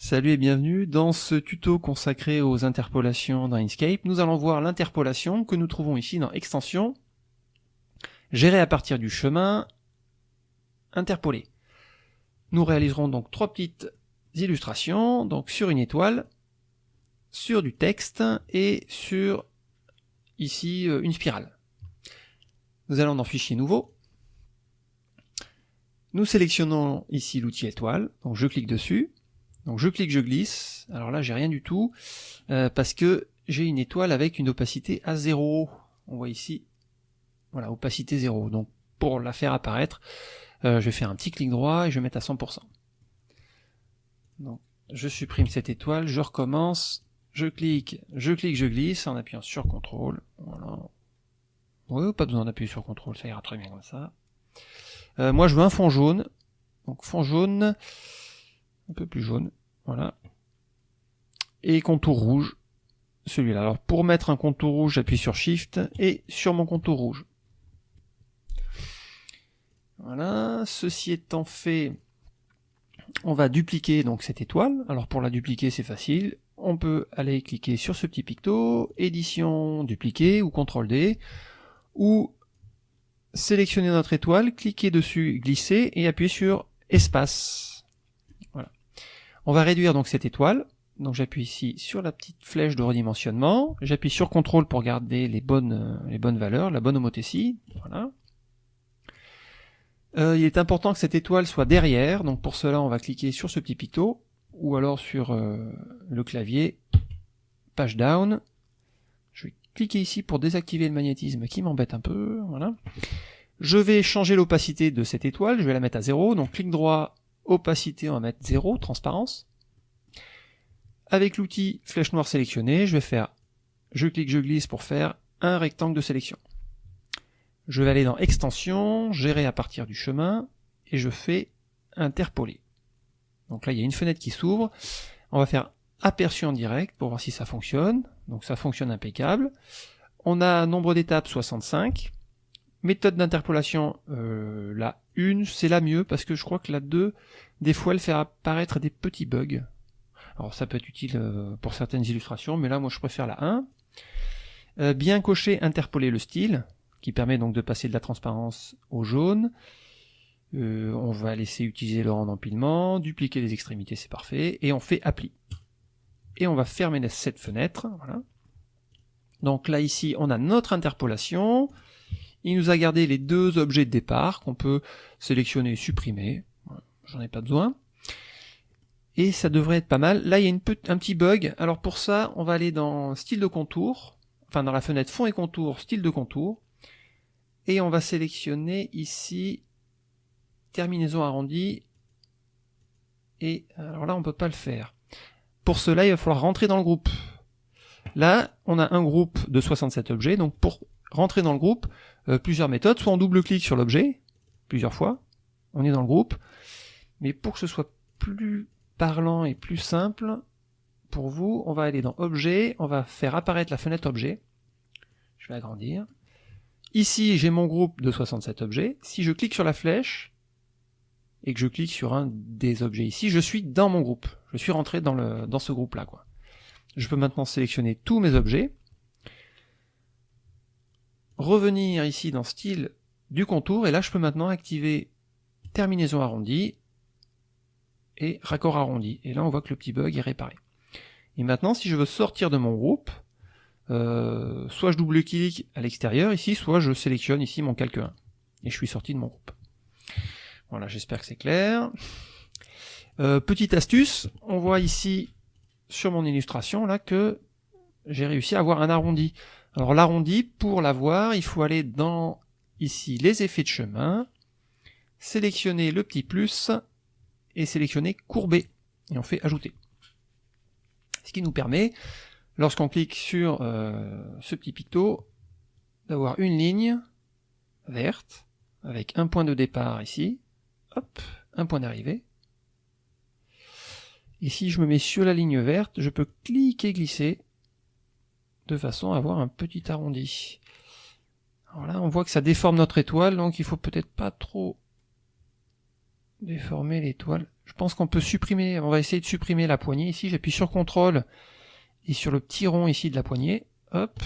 Salut et bienvenue dans ce tuto consacré aux interpolations dans Inkscape. Nous allons voir l'interpolation que nous trouvons ici dans Extension, gérer à partir du chemin, interpoler. Nous réaliserons donc trois petites illustrations, donc sur une étoile, sur du texte et sur ici euh, une spirale. Nous allons dans Fichier nouveau. Nous sélectionnons ici l'outil étoile, donc je clique dessus. Donc je clique, je glisse. Alors là, j'ai rien du tout euh, parce que j'ai une étoile avec une opacité à 0. On voit ici, voilà, opacité 0. Donc pour la faire apparaître, euh, je vais faire un petit clic droit et je vais mettre à 100%. Donc je supprime cette étoile, je recommence, je clique, je clique, je glisse en appuyant sur CTRL. Voilà. Pas besoin d'appuyer sur CTRL, ça ira très bien comme ça. Euh, moi je veux un fond jaune. Donc fond jaune, un peu plus jaune. Voilà. Et contour rouge, celui-là. Alors pour mettre un contour rouge, j'appuie sur Shift et sur mon contour rouge. Voilà, ceci étant fait, on va dupliquer donc cette étoile. Alors pour la dupliquer, c'est facile. On peut aller cliquer sur ce petit picto, édition, dupliquer ou CTRL D, ou sélectionner notre étoile, cliquer dessus, glisser et appuyer sur espace. On va réduire donc cette étoile. Donc j'appuie ici sur la petite flèche de redimensionnement. J'appuie sur CTRL pour garder les bonnes, euh, les bonnes valeurs, la bonne homothétie. Voilà. Euh, il est important que cette étoile soit derrière. Donc pour cela, on va cliquer sur ce petit picto ou alors sur euh, le clavier page down. Je vais cliquer ici pour désactiver le magnétisme qui m'embête un peu. Voilà. Je vais changer l'opacité de cette étoile. Je vais la mettre à 0. Donc clic droit opacité, on va mettre 0, transparence. Avec l'outil flèche noire sélectionnée, je vais faire, je clique, je glisse pour faire un rectangle de sélection. Je vais aller dans extension, gérer à partir du chemin, et je fais interpoler. Donc là, il y a une fenêtre qui s'ouvre. On va faire aperçu en direct pour voir si ça fonctionne. Donc ça fonctionne impeccable. On a nombre d'étapes 65. Méthode d'interpolation, euh, la 1, c'est la mieux, parce que je crois que la 2, des fois, elle fait apparaître des petits bugs. Alors ça peut être utile euh, pour certaines illustrations, mais là, moi, je préfère la 1. Euh, bien cocher, interpoler le style, qui permet donc de passer de la transparence au jaune. Euh, on va laisser utiliser le rang d'empilement, dupliquer les extrémités, c'est parfait, et on fait appli. Et on va fermer cette fenêtre, voilà. Donc là, ici, on a notre interpolation, il nous a gardé les deux objets de départ qu'on peut sélectionner et supprimer. J'en ai pas besoin. Et ça devrait être pas mal. Là, il y a un petit bug. Alors pour ça, on va aller dans style de contour, enfin dans la fenêtre fond et contour, style de contour. Et on va sélectionner ici terminaison arrondie. Et alors là, on peut pas le faire. Pour cela, il va falloir rentrer dans le groupe. Là, on a un groupe de 67 objets, donc pour rentrer dans le groupe, euh, plusieurs méthodes, soit on double-clique sur l'objet, plusieurs fois, on est dans le groupe, mais pour que ce soit plus parlant et plus simple, pour vous, on va aller dans Objet, on va faire apparaître la fenêtre Objet, je vais agrandir, ici j'ai mon groupe de 67 objets, si je clique sur la flèche, et que je clique sur un des objets ici, je suis dans mon groupe, je suis rentré dans, le, dans ce groupe là. Quoi. Je peux maintenant sélectionner tous mes objets, revenir ici dans style du contour, et là je peux maintenant activer terminaison arrondie et raccord arrondi. Et là on voit que le petit bug est réparé. Et maintenant si je veux sortir de mon groupe, euh, soit je double-clique à l'extérieur ici, soit je sélectionne ici mon calque 1. Et je suis sorti de mon groupe. Voilà, j'espère que c'est clair. Euh, petite astuce, on voit ici sur mon illustration là que j'ai réussi à avoir un arrondi. Alors l'arrondi, pour l'avoir, il faut aller dans ici les effets de chemin, sélectionner le petit plus et sélectionner courber. Et on fait ajouter. Ce qui nous permet, lorsqu'on clique sur euh, ce petit picto, d'avoir une ligne verte avec un point de départ ici, hop, un point d'arrivée. Et si je me mets sur la ligne verte, je peux cliquer glisser de façon à avoir un petit arrondi. Alors là, on voit que ça déforme notre étoile, donc il faut peut-être pas trop déformer l'étoile. Je pense qu'on peut supprimer, on va essayer de supprimer la poignée ici. J'appuie sur CTRL et sur le petit rond ici de la poignée. Hop.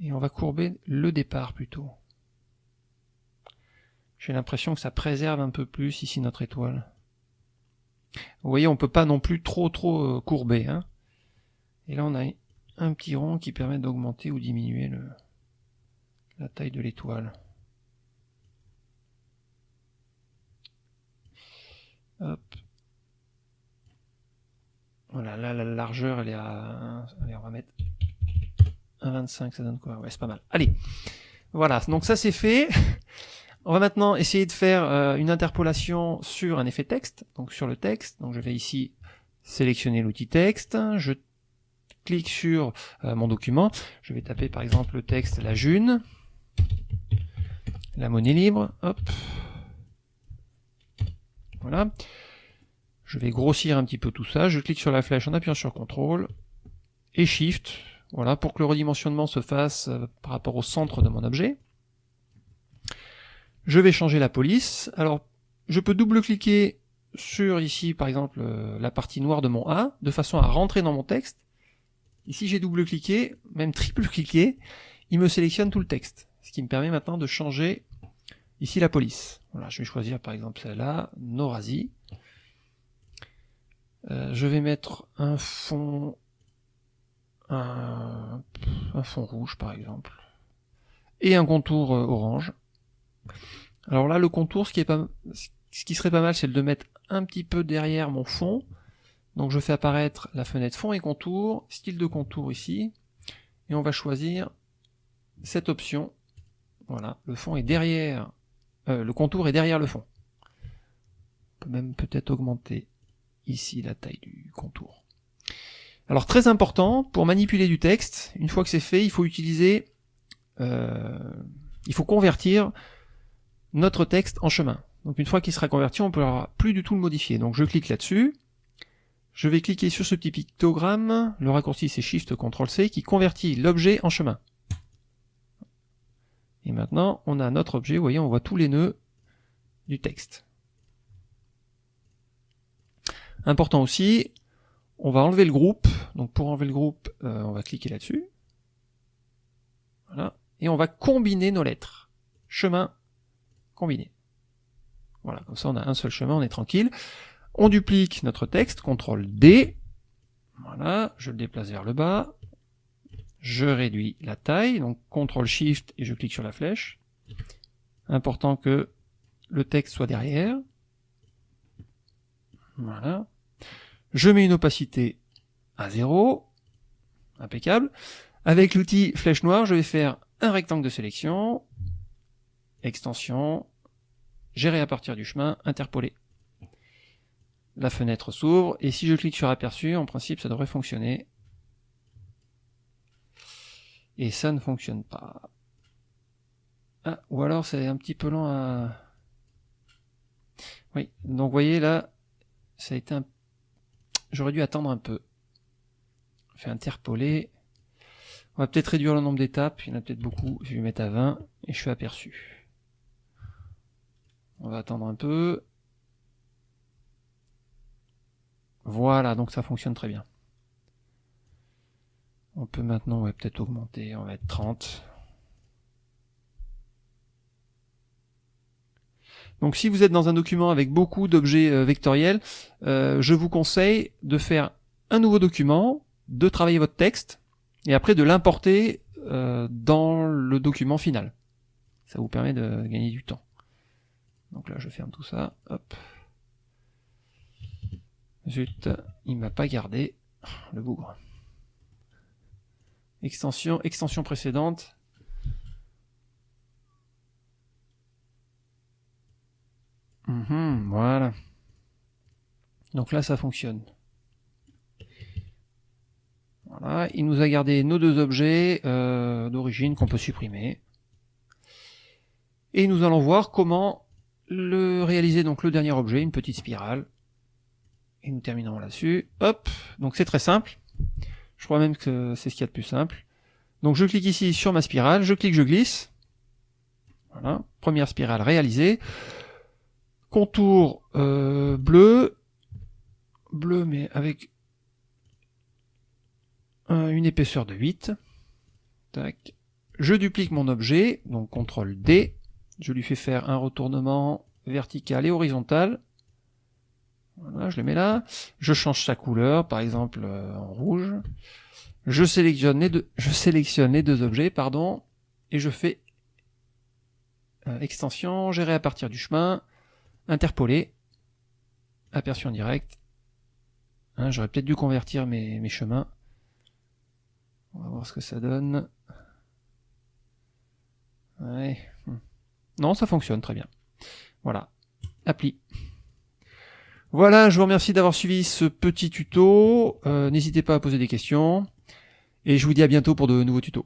Et on va courber le départ plutôt. J'ai l'impression que ça préserve un peu plus ici notre étoile. Vous voyez, on peut pas non plus trop trop euh, courber. Hein. Et là, on a un petit rond qui permet d'augmenter ou diminuer le, la taille de l'étoile. Voilà, là la largeur elle est à... On va mettre 1,25, ça donne quoi? Ouais, c'est pas mal. Allez, voilà, donc ça c'est fait. On va maintenant essayer de faire euh, une interpolation sur un effet texte, donc sur le texte. Donc je vais ici sélectionner l'outil texte, je clique sur euh, mon document, je vais taper par exemple le texte la june, la monnaie libre, hop, voilà. Je vais grossir un petit peu tout ça, je clique sur la flèche en appuyant sur CTRL et SHIFT, voilà, pour que le redimensionnement se fasse euh, par rapport au centre de mon objet. Je vais changer la police. Alors, je peux double-cliquer sur ici, par exemple, euh, la partie noire de mon A, de façon à rentrer dans mon texte. Ici, j'ai double-cliqué, même triple-cliqué, il me sélectionne tout le texte. Ce qui me permet maintenant de changer ici la police. Voilà, je vais choisir par exemple celle-là, Norasi. Euh, je vais mettre un fond un, fond rouge par exemple et un contour euh, orange. Alors là, le contour, ce qui, est pas, ce qui serait pas mal, c'est de mettre un petit peu derrière mon fond. Donc je fais apparaître la fenêtre fond et contour, style de contour ici, et on va choisir cette option. Voilà, le fond est derrière, euh, le contour est derrière le fond. On peut même peut-être augmenter ici la taille du contour. Alors très important, pour manipuler du texte, une fois que c'est fait, il faut utiliser, euh, il faut convertir notre texte en chemin. Donc une fois qu'il sera converti, on ne pourra plus du tout le modifier. Donc je clique là-dessus, je vais cliquer sur ce petit pictogramme, le raccourci c'est Shift CTRL C, qui convertit l'objet en chemin. Et maintenant, on a notre objet, vous voyez, on voit tous les nœuds du texte. Important aussi, on va enlever le groupe. Donc pour enlever le groupe, euh, on va cliquer là-dessus. Voilà. Et on va combiner nos lettres. Chemin combiné. Voilà, comme ça on a un seul chemin, on est tranquille. On duplique notre texte, CTRL D. Voilà, je le déplace vers le bas. Je réduis la taille, donc CTRL SHIFT et je clique sur la flèche. Important que le texte soit derrière. Voilà. Je mets une opacité à 0. Impeccable. Avec l'outil flèche noire, je vais faire un rectangle de sélection, extension, gérer à partir du chemin, interpoler. La fenêtre s'ouvre, et si je clique sur aperçu, en principe ça devrait fonctionner. Et ça ne fonctionne pas. Ah, ou alors c'est un petit peu lent à... Oui, donc vous voyez là, ça a été un... J'aurais dû attendre un peu. Vais interpoler. On va peut-être réduire le nombre d'étapes, il y en a peut-être beaucoup, je vais mettre à 20, et je fais aperçu. On va attendre un peu. Voilà, donc ça fonctionne très bien. On peut maintenant peut-être augmenter, on va être 30. Donc si vous êtes dans un document avec beaucoup d'objets euh, vectoriels, euh, je vous conseille de faire un nouveau document, de travailler votre texte, et après de l'importer euh, dans le document final. Ça vous permet de gagner du temps. Donc là, je ferme tout ça. Hop. Zut, il m'a pas gardé le bougre. Extension, extension précédente. Mhm, voilà. Donc là, ça fonctionne. Voilà, il nous a gardé nos deux objets euh, d'origine qu'on peut supprimer. Et nous allons voir comment le réaliser donc le dernier objet, une petite spirale. Et nous terminons là-dessus. Hop, donc c'est très simple. Je crois même que c'est ce qu'il y a de plus simple. Donc je clique ici sur ma spirale, je clique, je glisse. Voilà, première spirale réalisée. Contour euh, bleu, bleu mais avec une épaisseur de 8. Tac. Je duplique mon objet, donc CTRL D. Je lui fais faire un retournement vertical et horizontal. Voilà, je le mets là. Je change sa couleur, par exemple euh, en rouge. Je sélectionne les deux, je sélectionne les deux objets, pardon, et je fais euh, extension, gérer à partir du chemin, interpoler, aperçu en direct. Hein, j'aurais peut-être dû convertir mes, mes chemins. On va voir ce que ça donne. Ouais. Hmm. Non, ça fonctionne très bien. Voilà. Appli. Voilà, je vous remercie d'avoir suivi ce petit tuto. Euh, n'hésitez pas à poser des questions. Et je vous dis à bientôt pour de nouveaux tutos.